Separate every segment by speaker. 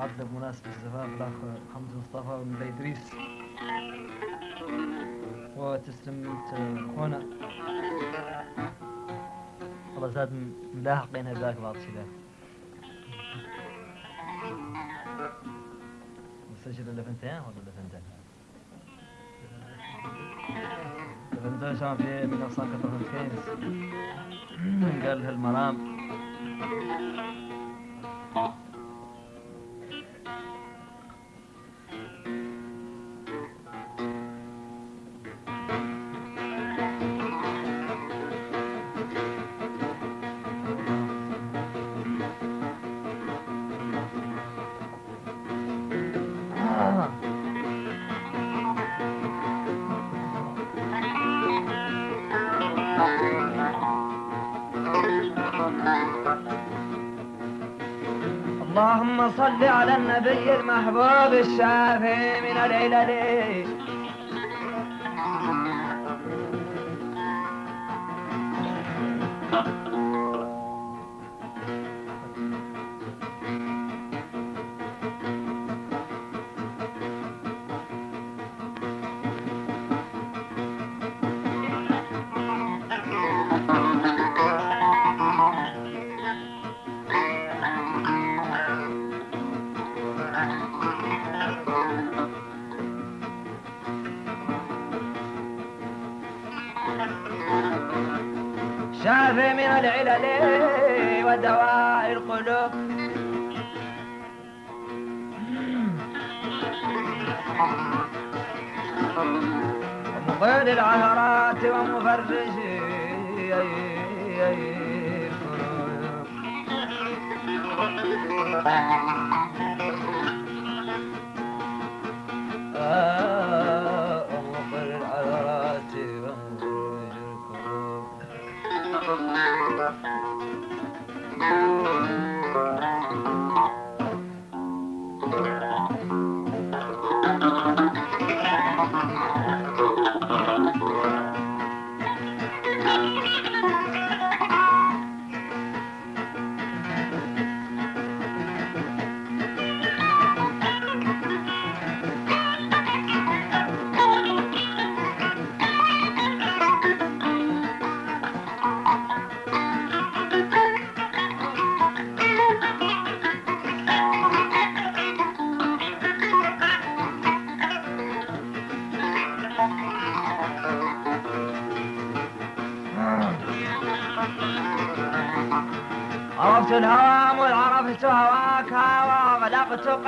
Speaker 1: معدة بمناسبة الزفاف الأخ حمد مصطفى من إدريس وتسلم أنت هنا. والله زاد ملاحقين هذاك بعض الشيء مسجل اللفنتين ولا اللفنتين؟ اللفنتين شان في من كتر كينس قال هالمرام دیگر محبوب الشافي من الليلة ليه شافي من العلل ودواء القلوب. ومقيد العثرات ومفرج آه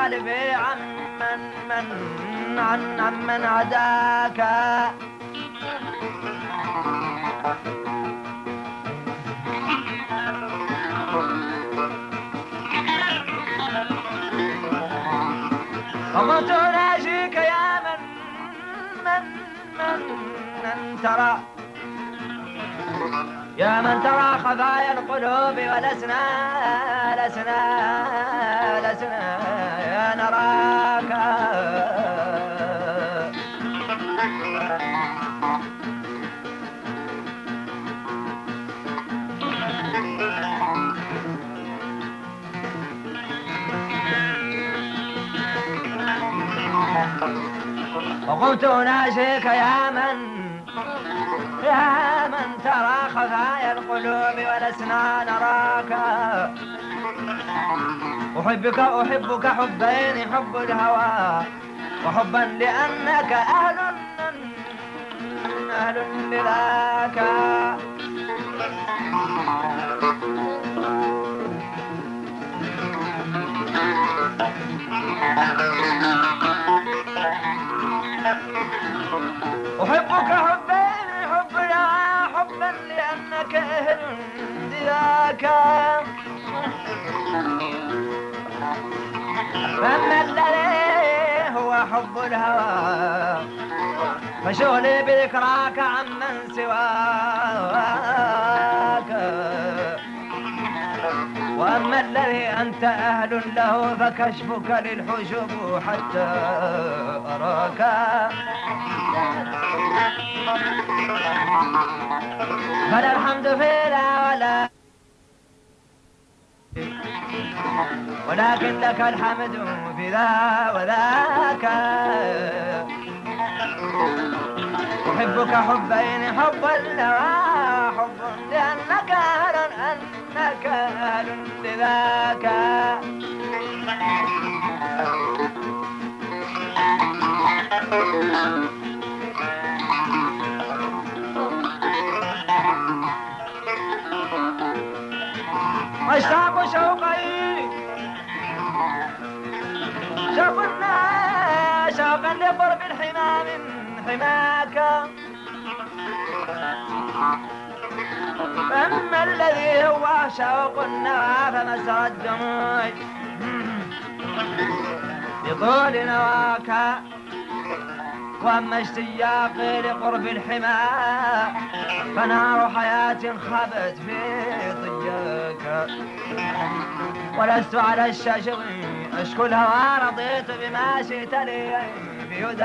Speaker 1: قلبي عمن من عن عمن عداك. وقلت ناجيك يا من من من, من ترى. يا من ترى خفايا القلوب ولسنا لسنا لسنا. نراك. وقلت أناشيك يا من؟ يا من ترى خفايا القلوب ولسنا نراك. أحبك أحبك حبين حب الهوى وحبا لأنك أهل أهل لذاك أحبك حبين حب الهوى حبا لأنك أهل لذاك فما الذي هو حب الهوى فشغلي بذكراك عمن سواك. أما الذي أنت أهل له فكشفك للحجب حتى أراك. فلا الحمد في لا ولا ولكن لك الحمد في ذا وذاك. أحبك حبين حب النوى حب لأنك أهل أنك أهل لذاك. لقرب الحمى من حماك. فأما الذي هو شوق النوى فمسرى الدموع بطول نواك وأما اشتياقي لقرب الحمى فنار حياة خبت في ضياك. ولست على الشجر أشكو الهوى رضيت بما شئت لي بهداك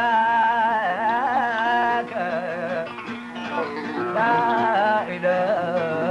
Speaker 1: لا إله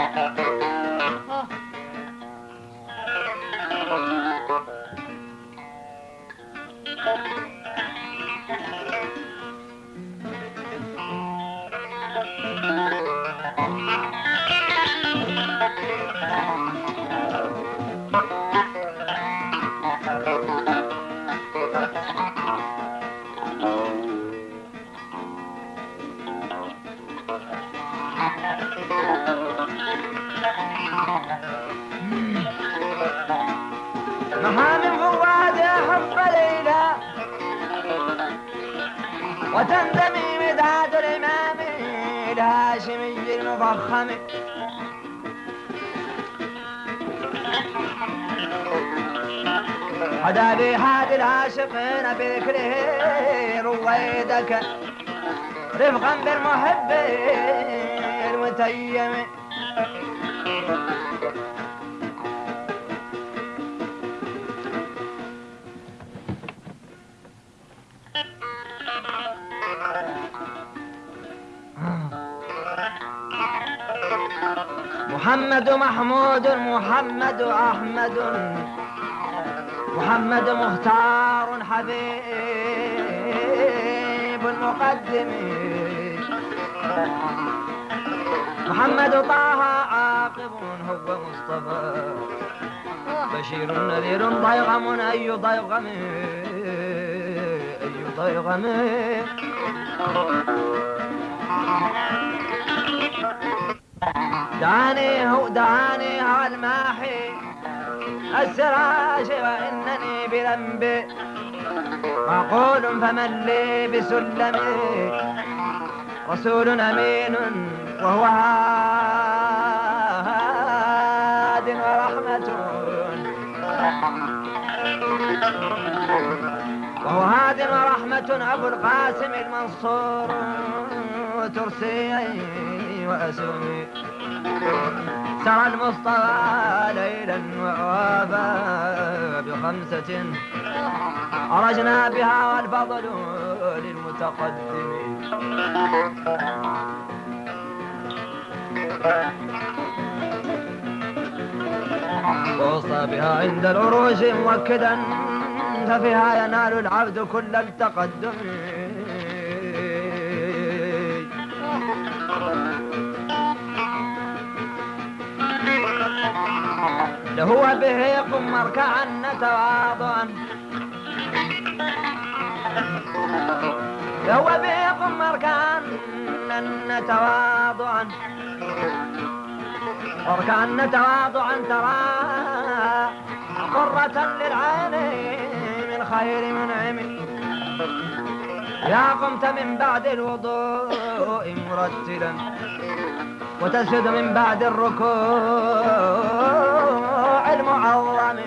Speaker 1: Uh-oh. من حب ليلى. وتندمي مداد الإمام الهاشمي المفخم حدا بهاد العاشقين بذكره رويدك. رفقا بالمحب المتيم. محمد محمود محمد أحمد. محمد مختار حبيب المقدم. محمد طه عاقب هو مصطفى. بشير نذير ضيغم أي ضيغم؟ أي ضيغم؟ دعاني هو دعاني هو الماحي. السراج وإنني بذنبي معقول فمن لي بسلمي رسول أمين وهو هاد ورحمة. وهو هاد ورحمة أبو القاسم المنصور. ترسي وأسومي سرى المصطفى ليلا ووافى بخمسة. أرجنا بها والفضل للمتقدم. ووصى بها عند العروج مؤكدا ففيها ينال العبد كل التقدم. هو به يقوم مركعا تواضعا هو به يقوم مركعا تواضعا مركعا تواضعا ترى قرة للعين من خير منعم يا قمت من بعد الوضوء مرتلا وتسجد من بعد الركوع. المعظم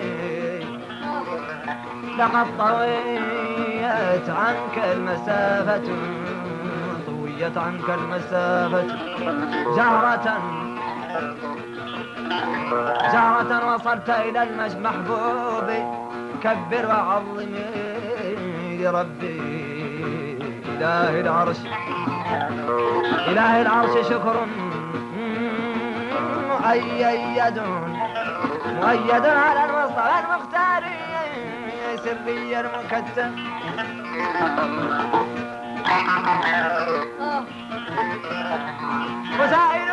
Speaker 1: لقد طويت عنك المسافة طويت عنك المسافة. جهرة جهرة وصلت إلى المحبوب. كبر وعظم لربي. إله العرش إله العرش شكر مؤيد مؤيد على المصطفى المختار سري المكتم. وسائل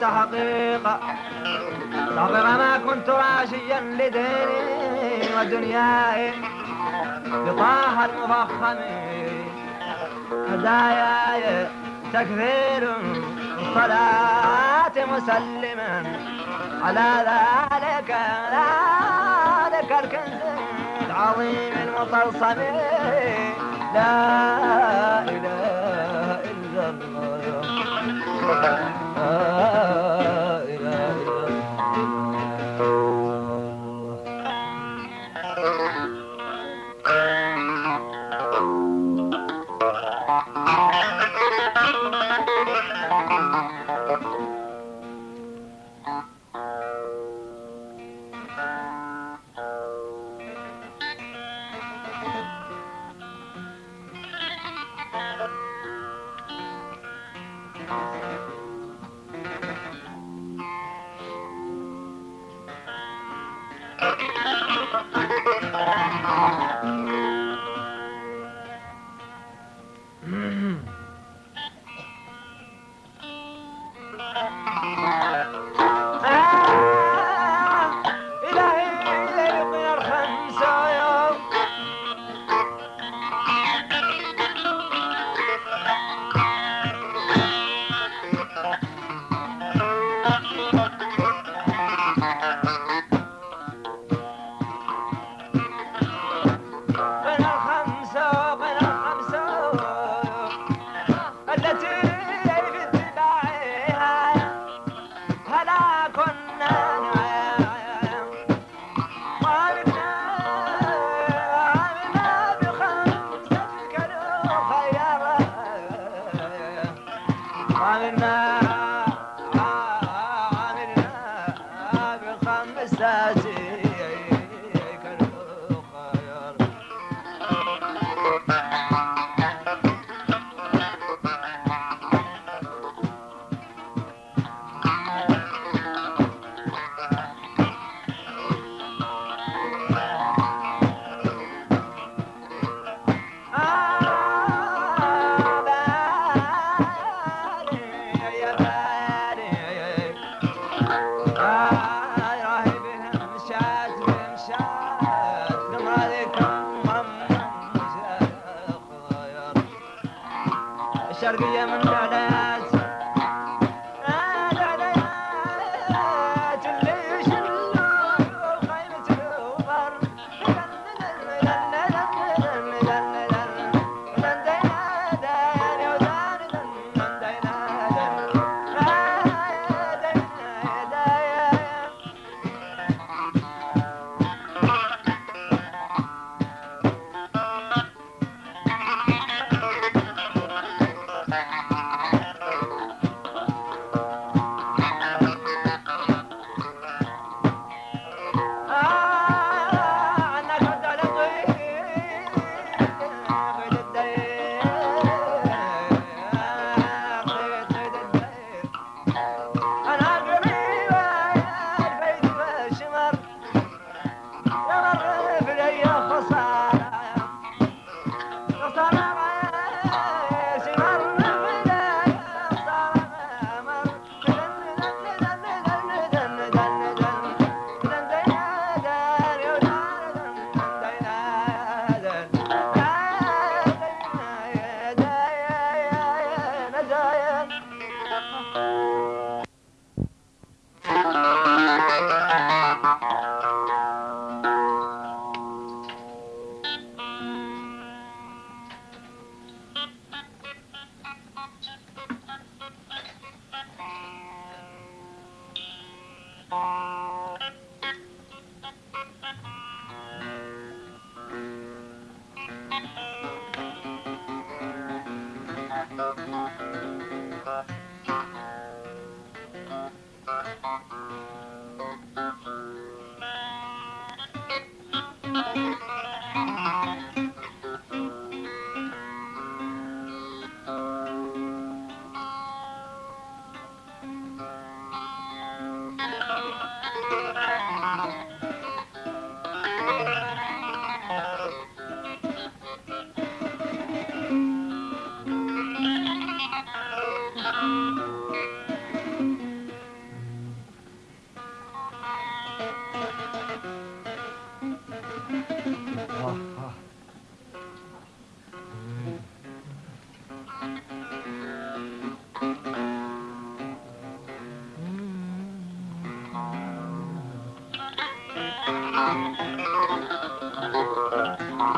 Speaker 1: تحقيق. تحقيق ما كنت راشيا لديني ودنياي. بطاح المفخم هداياي تكثير الصلاة مسلما على ذلك ذلك الكنز. العظيم المطلسم لا إله إلا الله.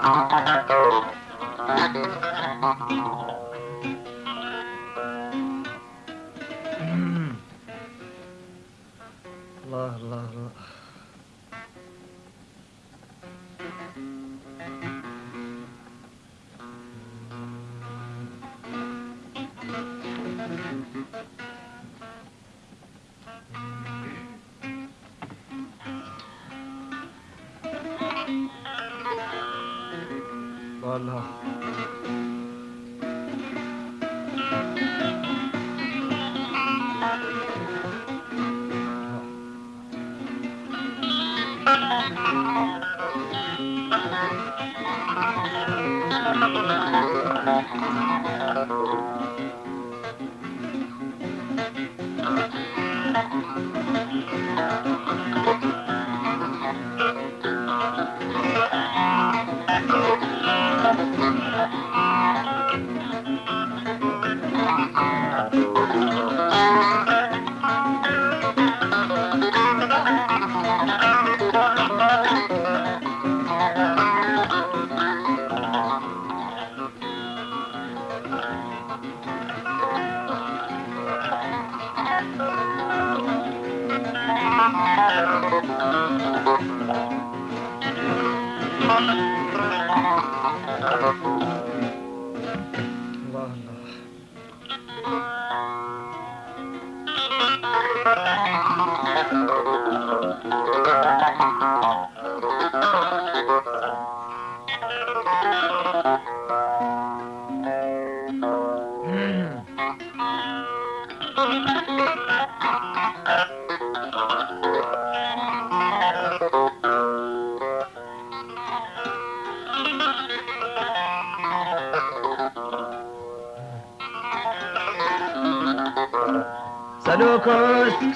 Speaker 1: a.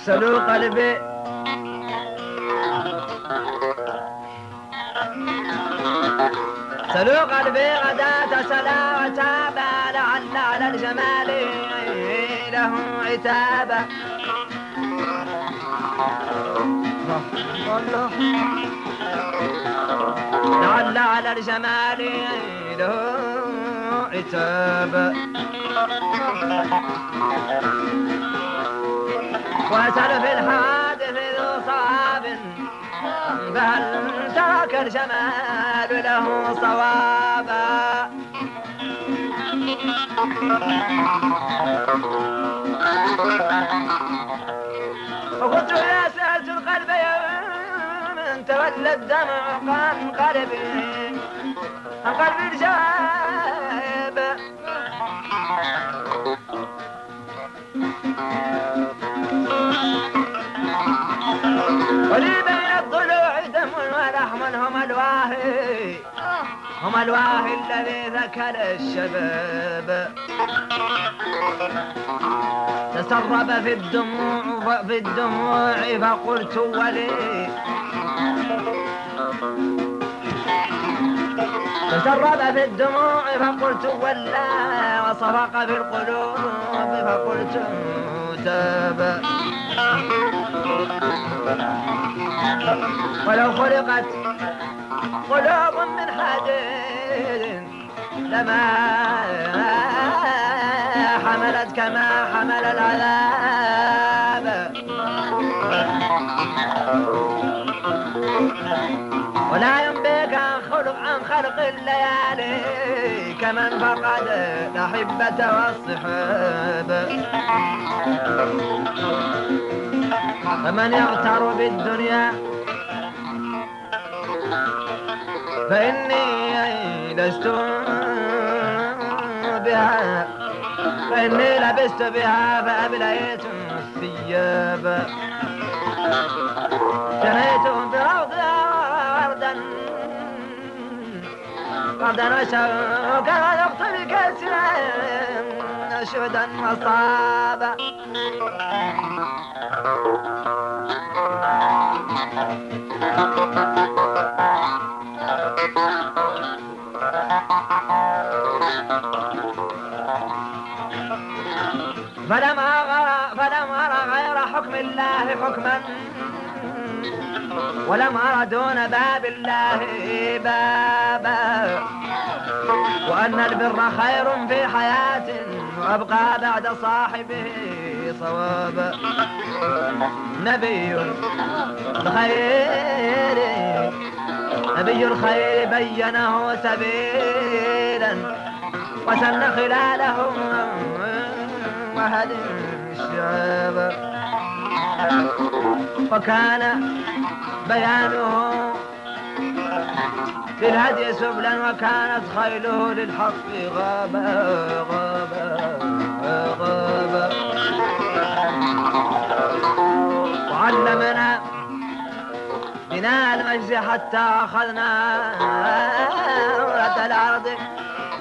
Speaker 1: سلوك قلبي. سلوك قلبي غداة سلا وتابا لعل على الجمال. الله لعل على الجمال له عتابا واسأل في الحادث ذو صواب فهل ترك الجمال له صوابا. وكنت يا سألت القلب يوم تولى الدمع عن قلبي عن قلبي الجواب ولي هم الواهي الذي ذكر الشباب. تسرب في الدموع في الدموع فقلت ولي. تسرب في الدموع فقلت ولا وصفق في القلوب فقلت تاب ولو خلقت قلوب من حديد لما حملت كما حمل العذاب. ولا ينبيك عن خلق الليالي كمن فقد الأحبة والصحاب فمن يغتر بالدنيا فإني لست بها فإني لبست بها فأبليت الثياب. جنيت بروضها وردا وشوكا يقتل كسرا أشهدا مصابا فلم أرى فلم أرى غير حكم الله حكما ولم أرى دون باب الله بابا. وأن البر خير في حياة وأبقى بعد صاحبه صوابا نبي الخير نبي الخير بينه سبيلا. وسن خلاله وهدي الشعاب وكان بيانه للهدي سبلا وكانت خيله للحق غابا غابا غابا وعلمنا بناء المجد حتى أخذنا أورة الأرض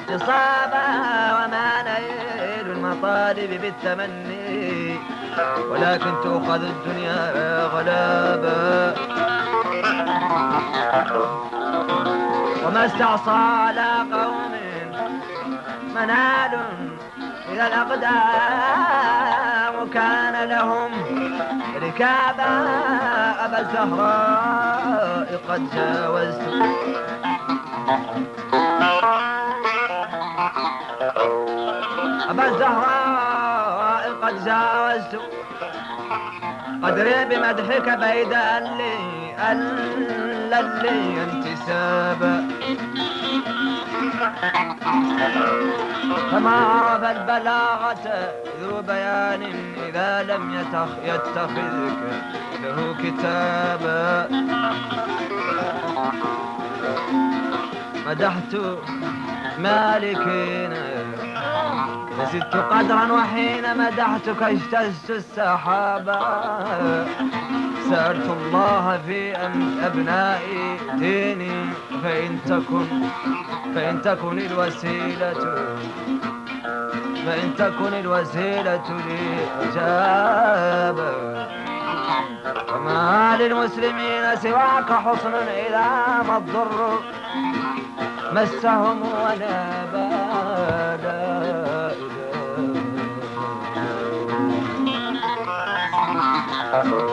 Speaker 1: اتصابا وما نيل المطالب بالتمني. ولكن تؤخذ الدنيا غلابا وما استعصى على قوم منال إلى الأقدام كان لهم ركابا أبا الزهراء قد جاوزت. أبا الزهراء قد جاوزت قدري بمدحك بيد اللي اللي انتسابا فما عرف البلاغة ذو بيان إذا لم يتخ يتخذك له كتابا مدحت مالكين فزدت قدرا وحين مدحتك اجتزت السحابا سألت الله في أبنائي ديني فإن تكن فإن تكن الوسيلة فإن تكن الوسيلة لي إجابة وما للمسلمين سواك حصن إذا ما الضر مسهم ولا بالا الله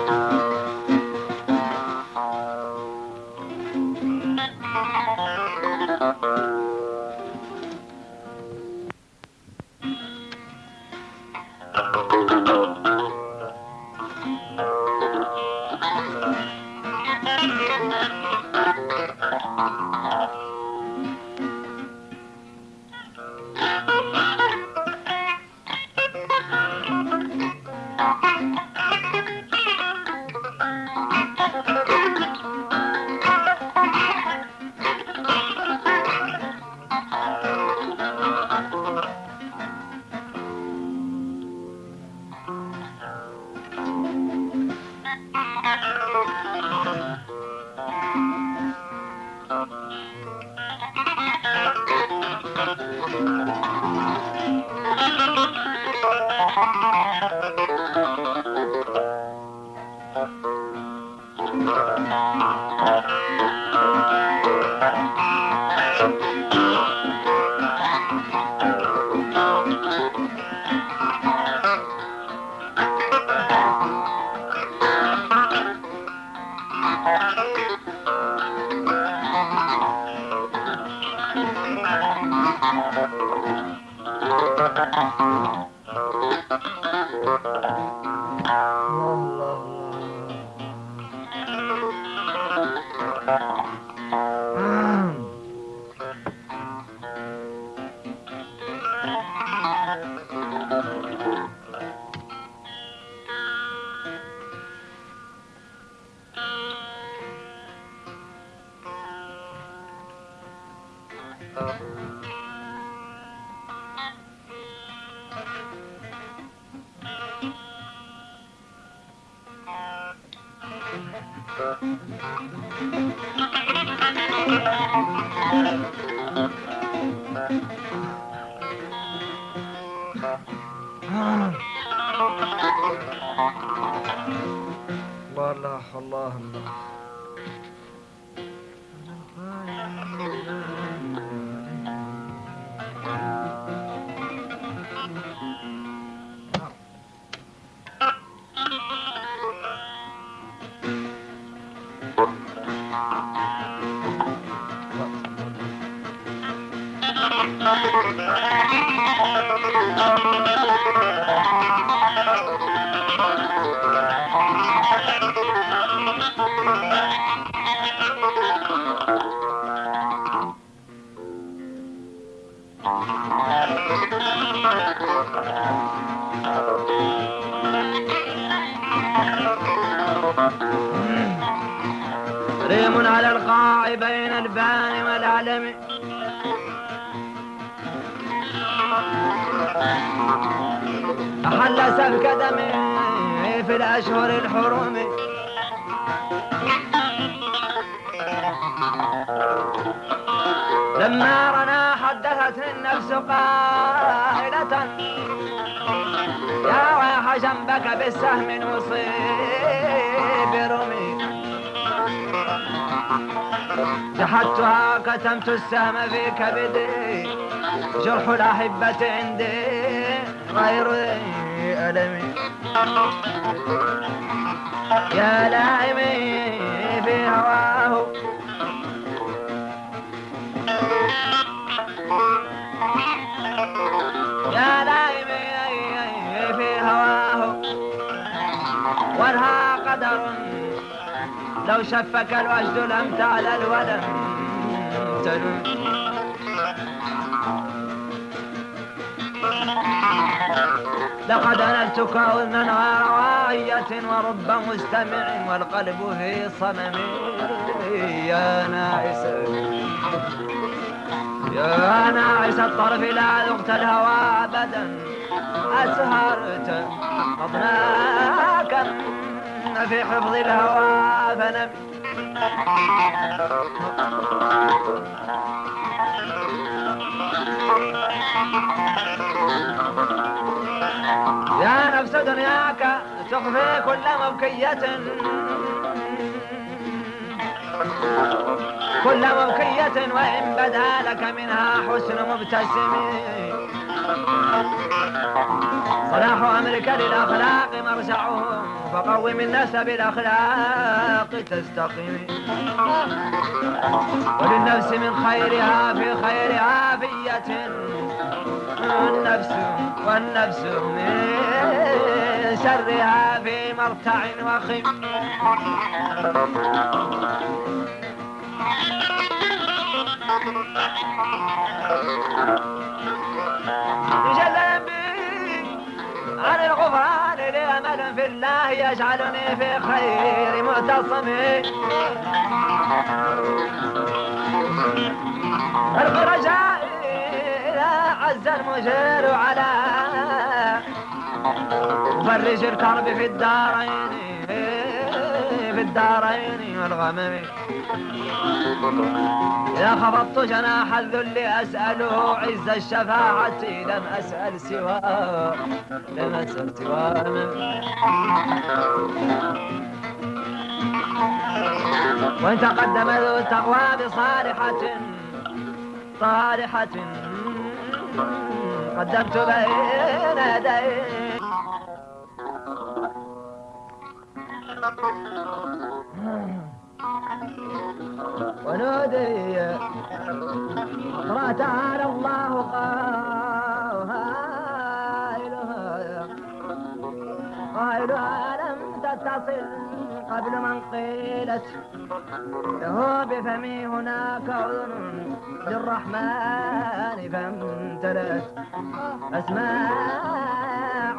Speaker 1: الله الله الله أحل سفك دمي في الأشهر الحرم لما رنا حدثت النفس قائلة يا ويح جنبك بالسهم وصيب رمي. جحدتها كتمت السهم في كبدي. جرح الأحبة عندي غير ألمي يا لائمي في هواه يا لائمي في هواه وانها قدر. لو شفك الوجد لم تعلل ولم تلم لقد نلت كونا غير ورب مستمع والقلب في صمم. يا ناعس. يا ناعس الطرف لا ذقت الهوى أبدا. أسهرت مضناك في حفظ الهوى فنم. يا نفس دنياك تخفي كل مبكية كل مبكية وإن بدا لك منها حسن مبتسم. صلاح أمرك للأخلاق مرجعهم فقوم الناس بالأخلاق تستقيم. وللنفس من خيرها في خير عافية. النفس والنفس من شرها في مرتع وخم يجلب عن الغفران لأمل في الله يجعلني في خير معتصم الرجاء إذا عز المجير على مفرج الكرب في الدارين. في الدارين والغمم. إذا خفضت جناح الذل أسأله عز الشفاعة لم أسأل سواه لم أسأل سواه وإن تقدم ذو التقوى بصالحة صالحة قدمت بين يديه ونودي. اقرا تعالى الله قائلها قائلها لم تتصل قبل من قيلت. له بفمي هناك أذن للرحمن فامتلأت.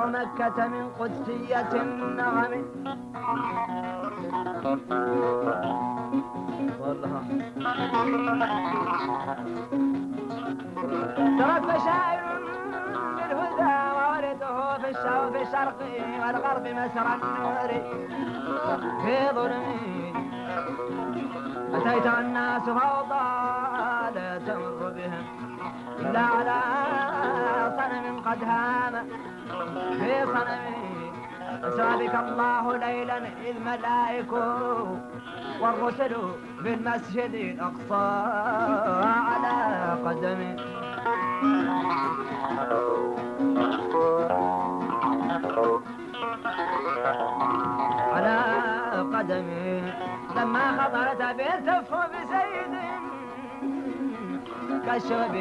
Speaker 1: مكة من قدسية والله تربى شاعر بالهدى وولده في الشرق, في الشرق والغرب مسرى النور في ظلمي أتيت الناس فوضى لا تمر بهم إلا على صنم قد هام. في صنمه أسرى بك الله ليلا إذ ملائك والرسل في المسجد الأقصى على قدمه على قدمه لما خطرت بالتف بزيد كالشوب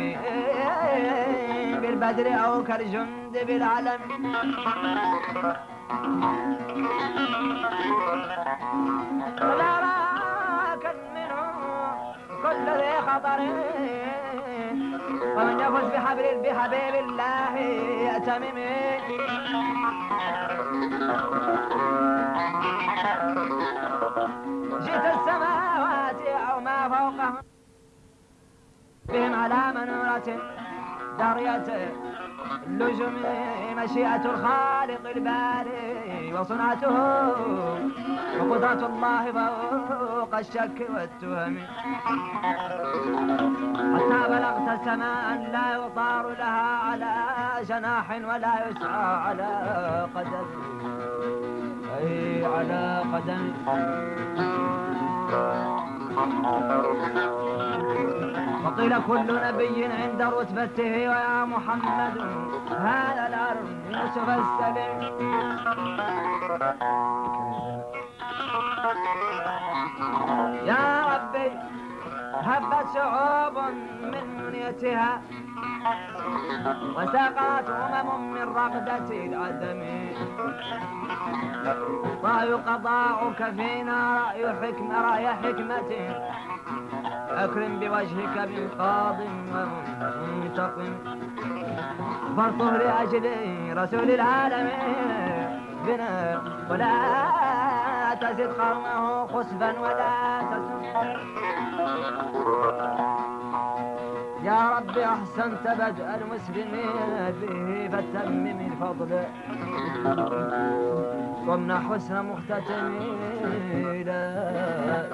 Speaker 1: بالبدر أو كالجند بالعلم راك منه كل ذي خطر. ومن يفوز بحبل بحبيب الله يأتمم جئت السماوات أو ما فوقهم. بهم على منورة دارية اللجم مشيئة الخالق الباري وصنعته وقدرة الله فوق الشك والتهم. حتى بلغت سماء لا يطار لها على جناح ولا يسعى على قدم. أي على قدم. وقيل كل نبي عند رتبته ويا محمد هذا الأرض يوسف السليم يا ربي هبت شعوب من منيتها وسقط أمم من رغدة العدم. رأي قضاؤك فينا رأي حكمة رأي حكمة. أكرم بوجهك من قاض ومنتقم فارطه لأجل رسول العالمين بنا. ولا تزد قومه خسفا ولا تسم يا رب أحسنت بدء المسلمين به فاتمم الفضل وامنح حسن مختتم لا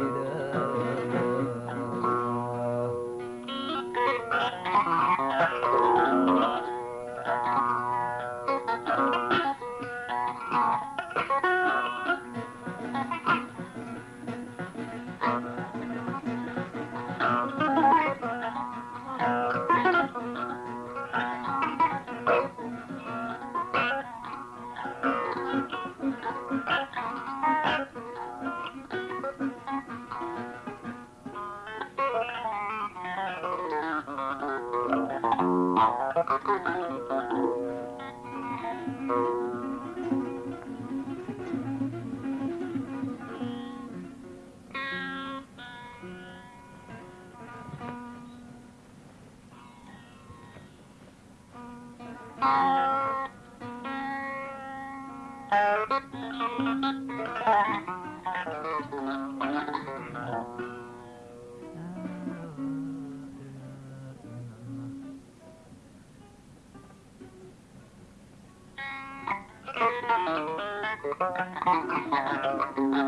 Speaker 1: uh, uh,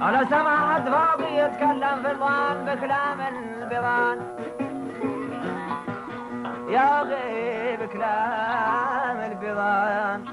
Speaker 1: على سمعت فاضي يتكلم في الوان بكلام البضان يا غيب كلام البضان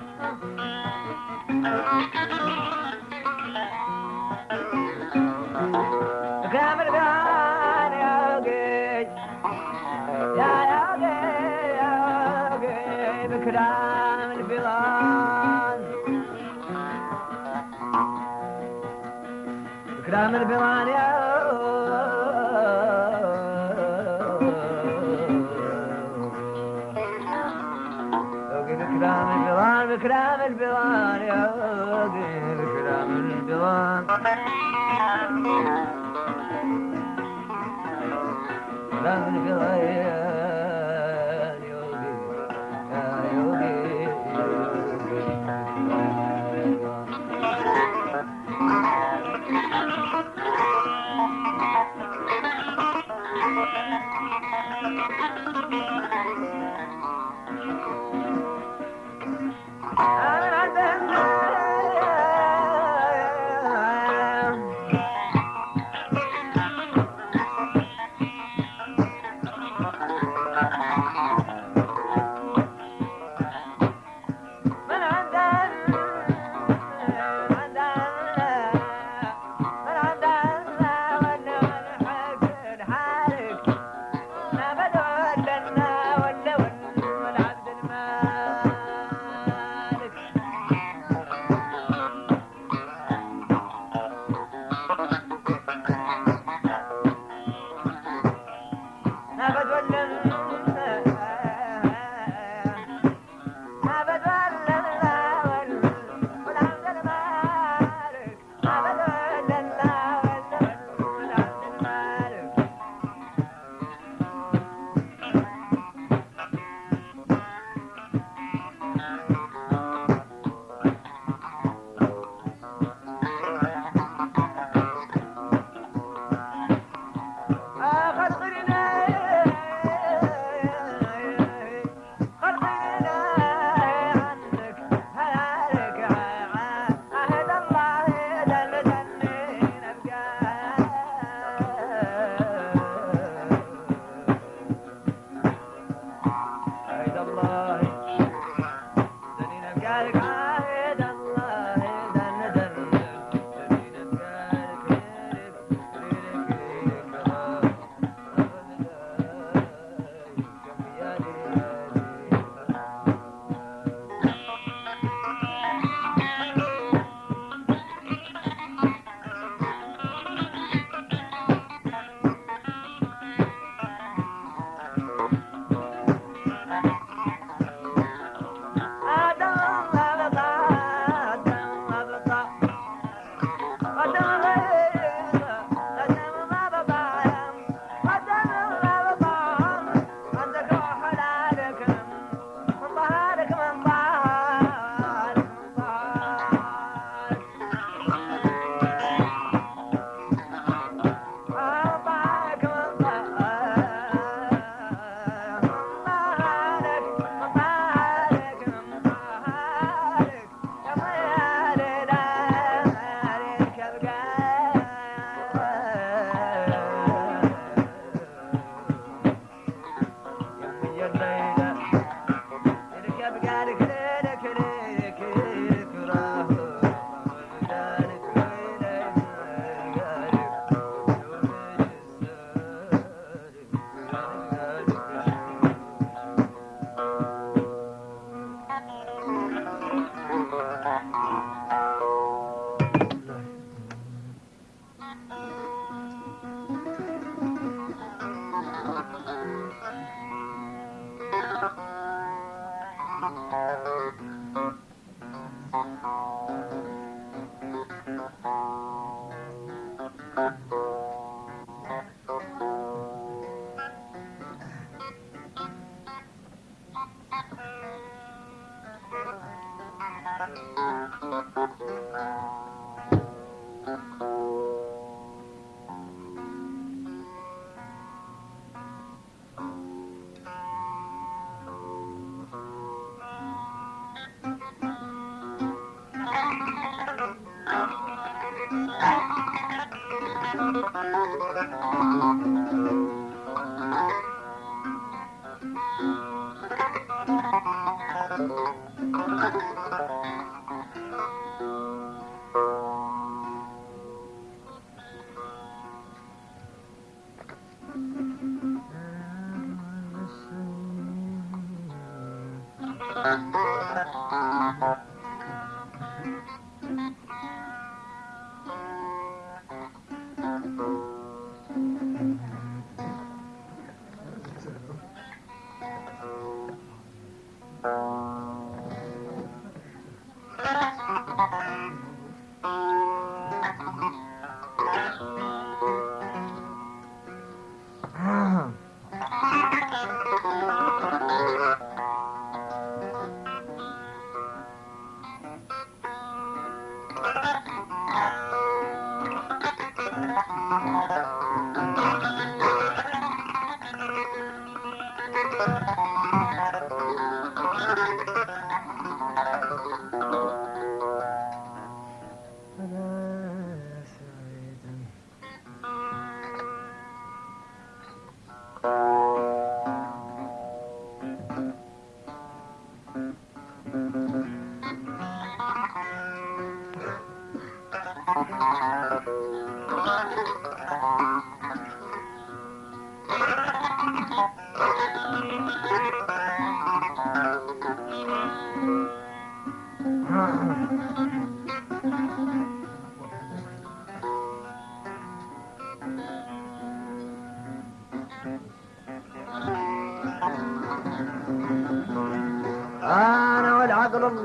Speaker 1: Oh, no.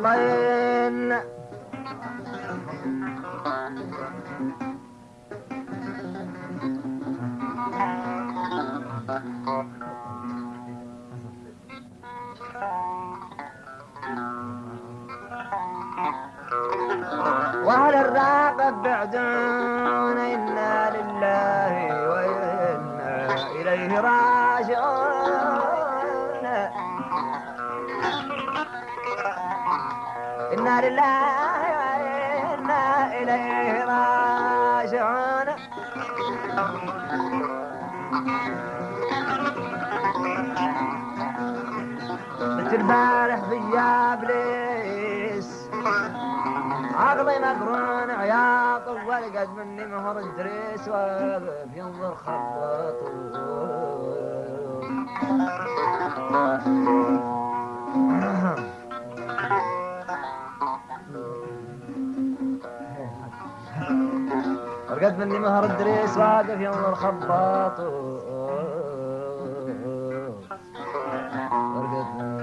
Speaker 1: lay قلت البارح بيا ابليس عقلي مقرون عياط والقد مني مهر الدريس واقف ينظر خبط رقد مني مهر الدريس واقف ينظر خباط رقد مني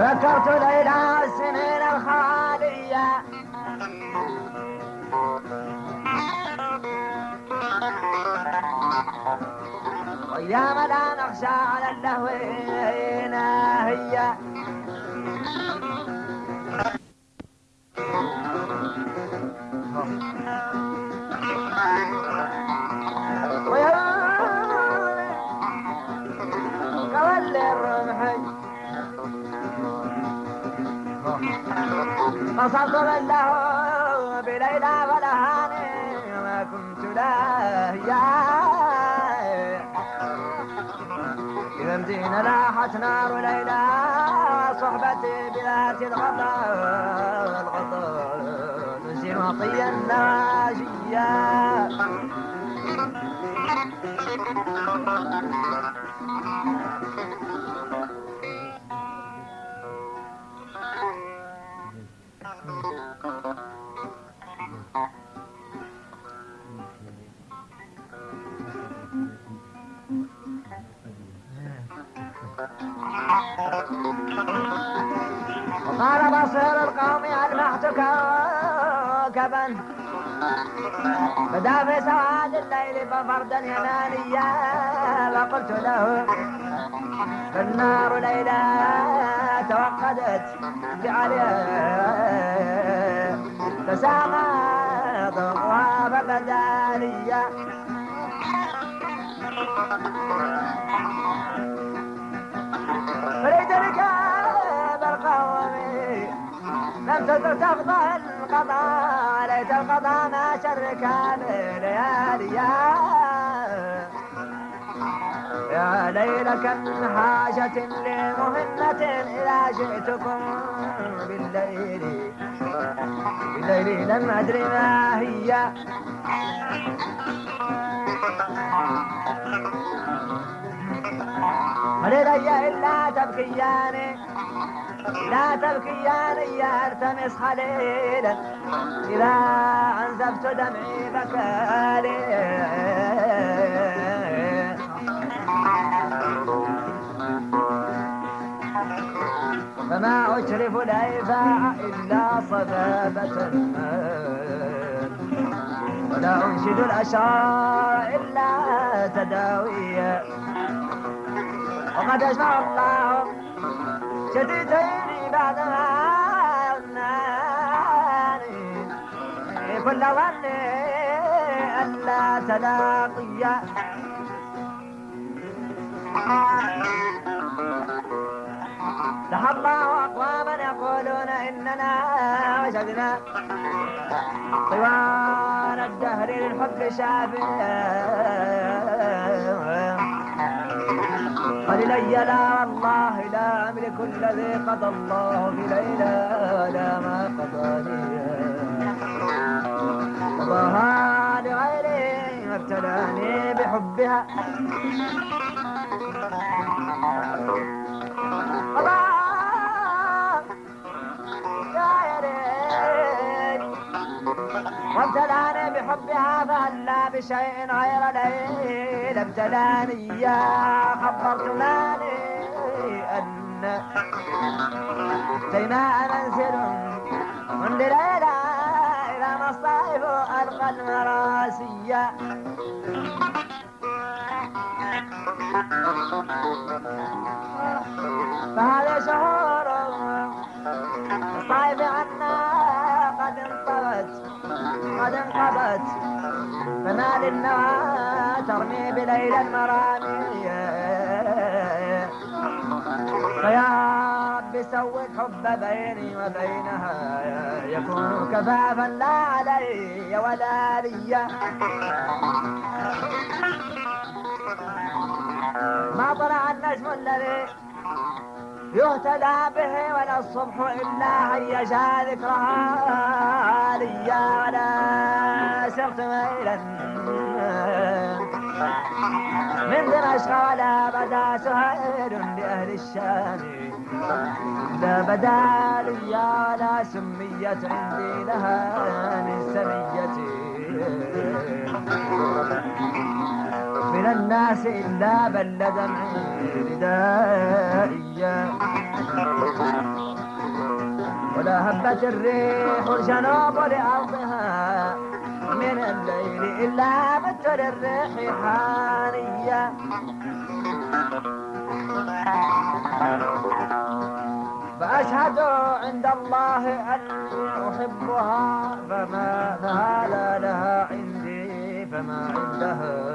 Speaker 1: ذكرت ليلى السنين الخالية وياما لا نخشى على اللهو هي من له بليلى ولهاني ما كنت لاهيا إذا مدينة لاحت نار ليلى صحبتي بذات الغضاء الغضاء تسير مطيا الناشيا وقال بصير القوم ألمحت كوكبا بدأ في سواد الليل ففردا يناليا فقلت له فالنار ليلى توقدت بعليها فساق ضوءها فبدا فريد ركاب القوم. لم تزل تفضى القضاء ليت القضاء ما شر كان لياليا يا ليل كم حاجة لمهمة إذا جئتكم بالليل. بالليل لم أدري ما هي. ولدي إلا تبكيان لا تبكيان يا التمس خليلا إذا أنزفت دمعي بكالي فما أشرف الأيفاع إلا صفافة ولا أنشد الأشعار إلا تداويا. وقد أجمع الله شديدين بعدما أغناني. كل ظن ألا تلاقيا. الله أقواما يقولون إننا وجدنا طوال الدهر للحب شافيا وللي لا والله لا أملك الذي قضى الله ليلى ولا ما قضى لي وابتلاني بحبها. وابتلاني بحبها فهلا بشيء غير ليل. ابتلاني يا خبرت مالي أن ديماء منزل من المراسية فهذا شهور الصائف عنا قد انطوت قد انقضت؟ فما للنوى ترمي بليل المرامي. فيا رب سوي الحب بيني وبينها يكون كفافا لا علي ولا لي. ما طلع النجم الذي يهتدى به ولا الصبح إلا هيجا ذكرها لي. ولا سرت ميلا. من ولا بدا سهيل لأهل الشام. لا بدا لي ولا سميت عندي لها من سميتي. من الناس إلا بل دمعي ردائيا ولا هبت الريح الجنوب لأرضها. من الليل إلا بت للريح حانيا فأشهد عند الله أن أحبها فما فهذا لها عندي فما عندها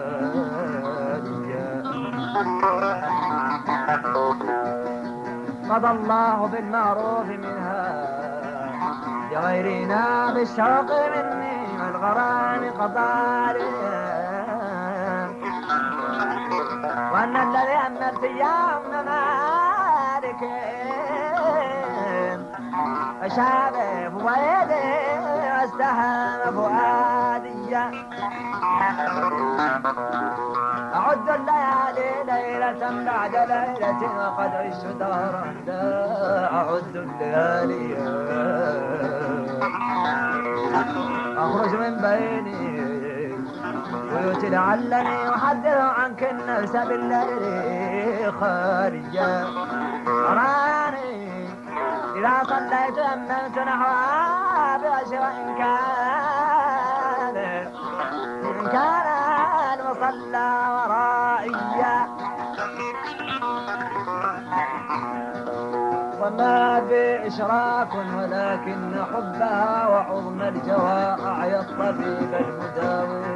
Speaker 1: قضى الله بالمعروف منها لغيرنا بالشوق مني. والغرام قضى وأن الذي أمرت يوم مالك أشابه فؤادي واستهام فؤادي. أعد الليالي ليلة بعد ليلة وقد عشت دهرا أعد الليالي. أخرج من بيني. بيوت لعلني أحدث عنك النفس بالليل خارجا أراني إذا صليت أمنت نحوها إن كان. إن كان المصلى ورائيا. وما بإشراك ولكن حبها وعظم الجوى أعيا الطبيب المداوي.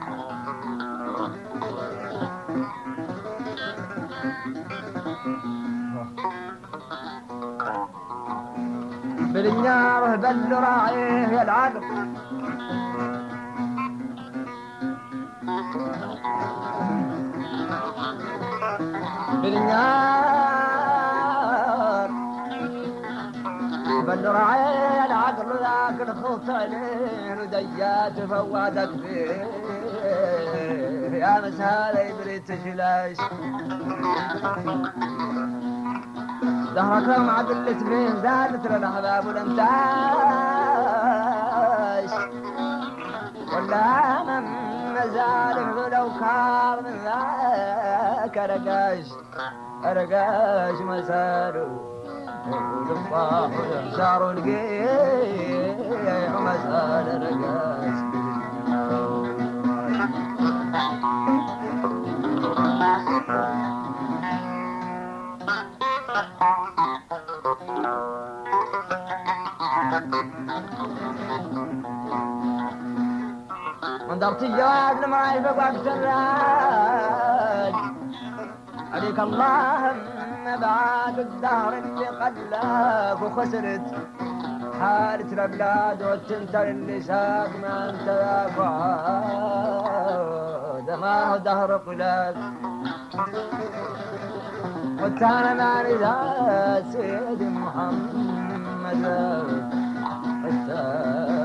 Speaker 1: بالنار بل راعيه يلعب بالنار بل راعيه العقل ذاك الخوف عليه وديات فواتك فيه يا مسهال ابريت شلاش دهرك عدلت فين زادت للاحباب والامتاش ولا من مزال لو كار من ذاك رقاش. رقاش مسارو والفاح والانشار والقيع مسار رقاش. انظرت الجواب لما وقت الراج عليك اللهم بعد الدهر اللي قلاك وخسرت حالة الأبلاد والتنتر اللي ساق ما ذاك وعاد ما هو دهر قلاك والتانا ما ذات سيدي محمد التانا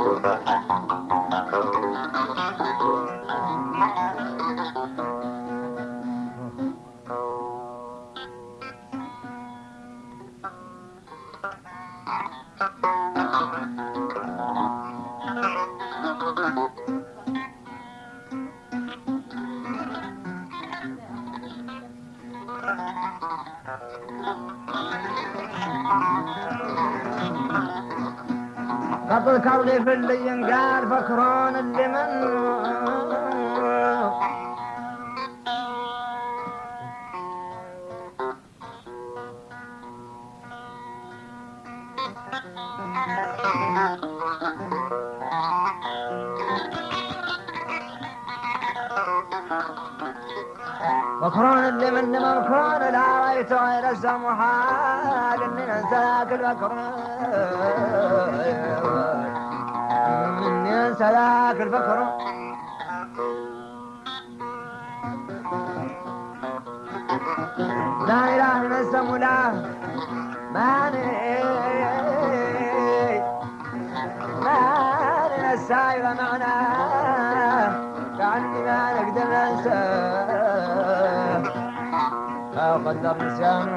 Speaker 1: قبل مني انسى ذاك البكر لا اله الا السم لا ماني ماني السايب معناه كعني ما نقدر ننساه أو قدر نسيان